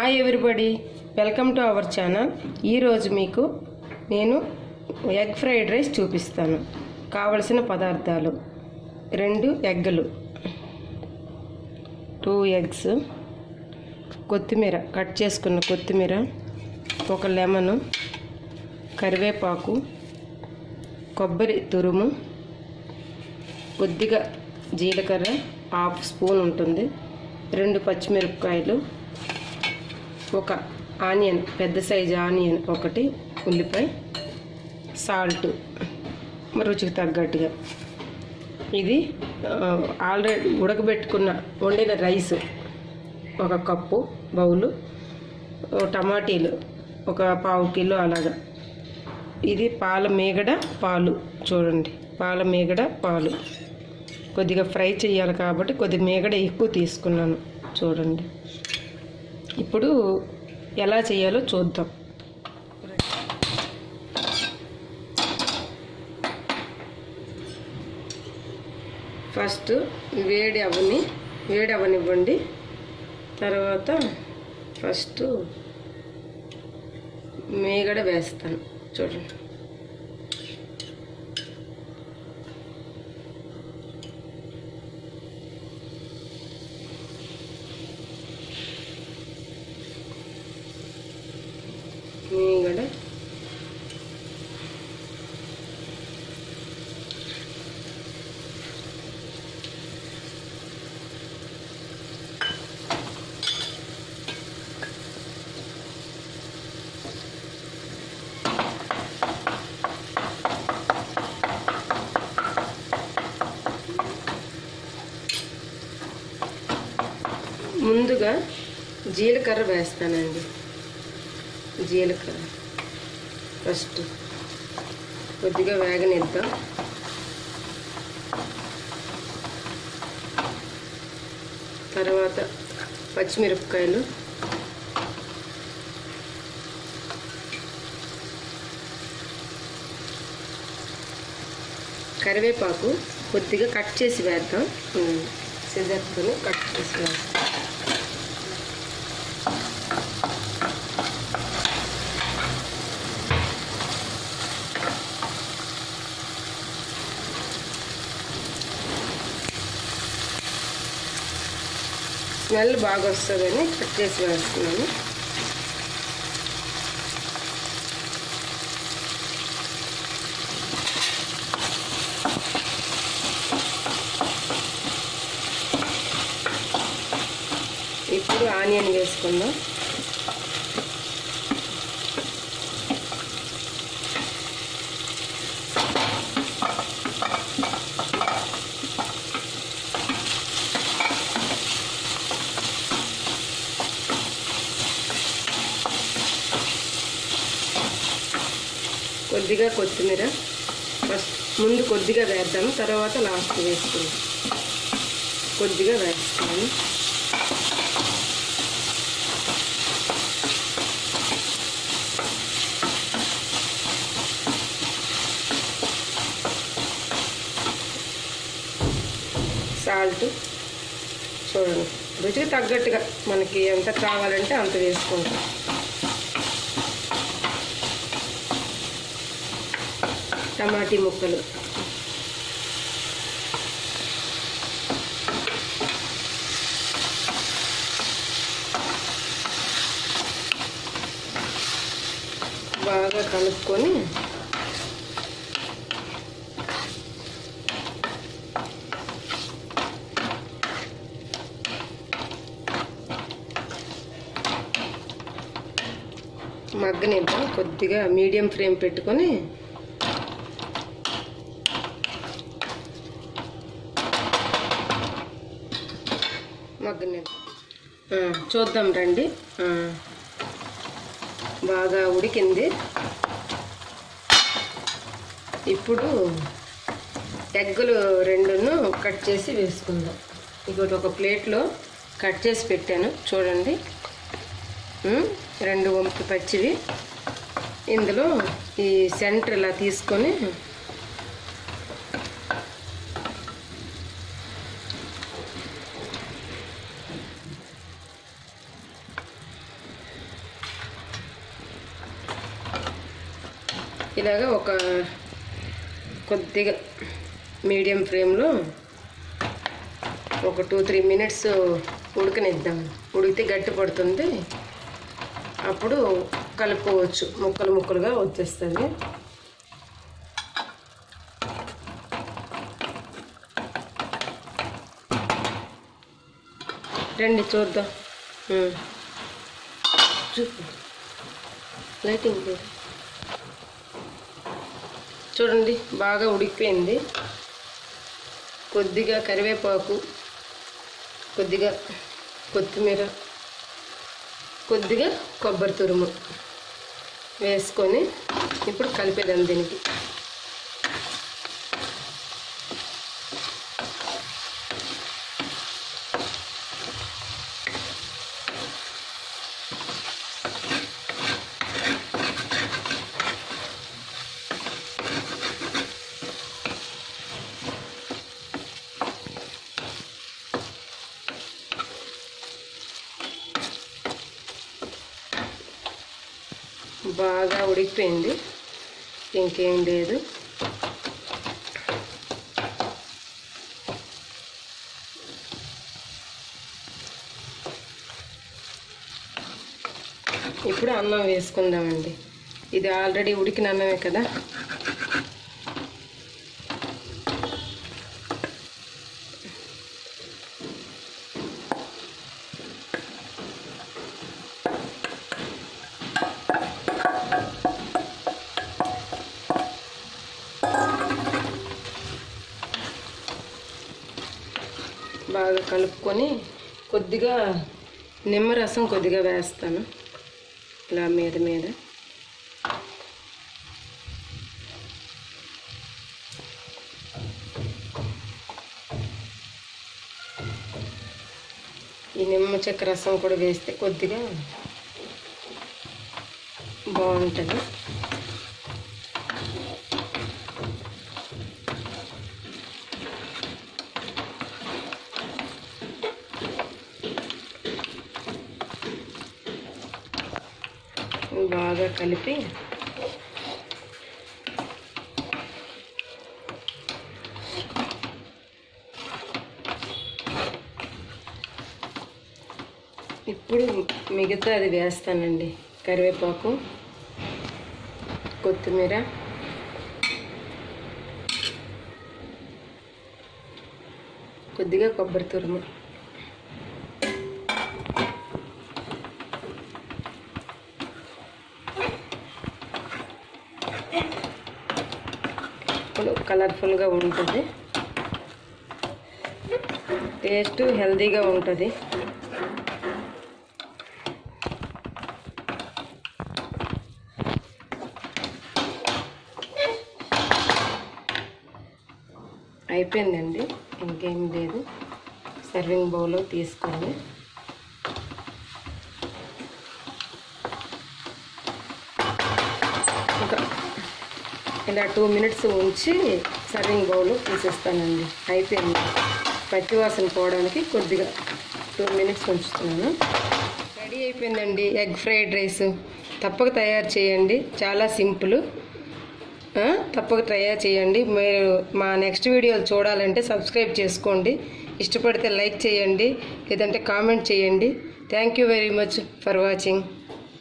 Hi everybody welcome to our channel ఈరోజు మీకు నేను ఎగ్ ఫ్రైడ్ రైస్ చూపిస్తాను. కావలసిన పదార్థాలు రెండు ఎగ్గులు. టూ ఎగ్స్ కొత్తిమీర. కట్ చేసుకున్న కొత్తిమీర. ఒక లెమను. కరివేపాకు. కొబ్బరి తురుము. కొద్దిగా జీలకర్ర. హాఫ్ స్పూన్ ఉంటుంది. రెండు పచ్చిమిరపకాయలు. ఒక ఆనియన్ పెద్ద సైజు ఆనియన్ ఒకటి ఉల్లిపాయ సాల్ట్. రుచికి తగ్గట్టుగా. ఇది ఆల్రెడీ ఉడకబెట్టుకున్న వండిన రైస్. ఒక కప్పు బౌలు టమాటీలు ఒక పావు కిలో అలాగా. ఇది పాల మీగడ పాలు చూడండి. పాల మీగడ పాలు. కొద్దిగా ఫ్రై చేయాలి కాబట్టి కొద్ది మీగడ ఎక్కువ తీసుకున్నాను చూడండి. ఇప్పుడు ఎలా చేయాలో చూద్దాం. ఫస్ట్ వేడి అవని వేడి అవనివ్వండి. తర్వాత ఫస్ట్ మేగడ వేస్తాను. చూడండి మేగడ ముందుగా జీలకర్ర వేస్తానండి. జీలకర్ర. ఫస్ట్ కొద్దిగా వేగనిద్దాం. తర్వాత పచ్చిమిరపకాయలు. కరివేపాకు కొద్దిగా కట్ చేసి వేద్దాం. సిజర్తో కట్ చేసి వేద్దాం. స్మెల్ బాగా వస్తుందని కట్ చేసి వేస్తున్నాను. ఇప్పుడు ఆనియన్ వేసుకుందాం. కొద్దిగా కొత్తిమీర. ఫస్ట్ ముందు కొద్దిగా వేద్దాము తర్వాత లాస్ట్ వేసుకుందాం కొద్దిగా వేస్తాను సాల్ట్ చూడండి. రుచికి తగ్గట్టుగా మనకి ఎంత కావాలంటే అంత వేసుకుంటాం టమాటీ ముక్కలు. బాగా కలుపుకొని మగ్గనిద్దాం. కొద్దిగా మీడియం ఫ్లేమ్ పెట్టుకొని నేను. చూద్దాం రండి. బాగా ఉడికింది. ఇప్పుడు ఎగ్గులు రెండును కట్ చేసి వేసుకుందాం. ఇంకోటి ఒక ప్లేట్లో కట్ చేసి పెట్టాను. చూడండి. రెండు వంపు పచ్చివి. ఇందులో ఈ సెంటర్ ఇలా తీసుకొని ఇలాగ ఒక కొద్దిగా మీడియం ఫ్లేమ్లో ఒక టూ త్రీ మినిట్స్ ఉడకనిద్దాం. ఉడికితే గట్టి పడుతుంది. అప్పుడు కలుపుకోవచ్చు. ముక్కలు ముక్కలుగా వచ్చేస్తుంది. రండి చూద్దాం. ఉమ్. చూపు లైటింగ్ లేదు. చూడండి బాగా ఉడికిపోయింది. కొద్దిగా కరివేపాకు కొద్దిగా కొత్తిమీర కొద్దిగా కొబ్బరి తురుము వేసుకొని ఇప్పుడు కలిపేదాం దీనికి. బాగా ఉడికిపోయింది. ఇంకేం లేదు. ఇప్పుడు అన్నం వేసుకుందామండి. ఇది ఆల్రెడీ ఉడికిన అన్నమే కదా? బాగా కలుపుకొని కొద్దిగా నిమ్మరసం కొద్దిగా వేస్తాను ఇలా మీద మీద. ఈ నిమ్మ చెక్క రసం కూడా వేస్తే కొద్దిగా బాగుంటుంది. బాగా కలిపి ఇప్పుడు మిగతా అది వేస్తానండి. కరివేపాకు కొత్తిమీర కొద్దిగా కొబ్బరి తురుము ఇప్పుడు కలర్ఫుల్గా ఉంటుంది. టేస్ట్ హెల్తీగా ఉంటుంది. అయిపోయిందండి. ఇంకేం లేదు. సర్వింగ్ బౌల్లో తీసుకోండి ఇలా టూ మినిట్స్ ఉంచి సర్వింగ్ బౌల్ తీసేస్తానండి. అయిపోయింది. పచ్చి వాసన పోవడానికి కొద్దిగా టూ మినిట్స్ ఉంచుతున్నాను. రెడీ అయిపోయిందండి ఎగ్ ఫ్రైడ్ రైస్. తప్పక తయారు చేయండి. చాలా సింపుల్. తప్పక తయారు చేయండి. మీరు మా నెక్స్ట్ వీడియోలు చూడాలంటే సబ్స్క్రైబ్ చేసుకోండి. ఇష్టపడితే లైక్ చేయండి. లేదంటే కామెంట్ చేయండి. Thank you very much for watching.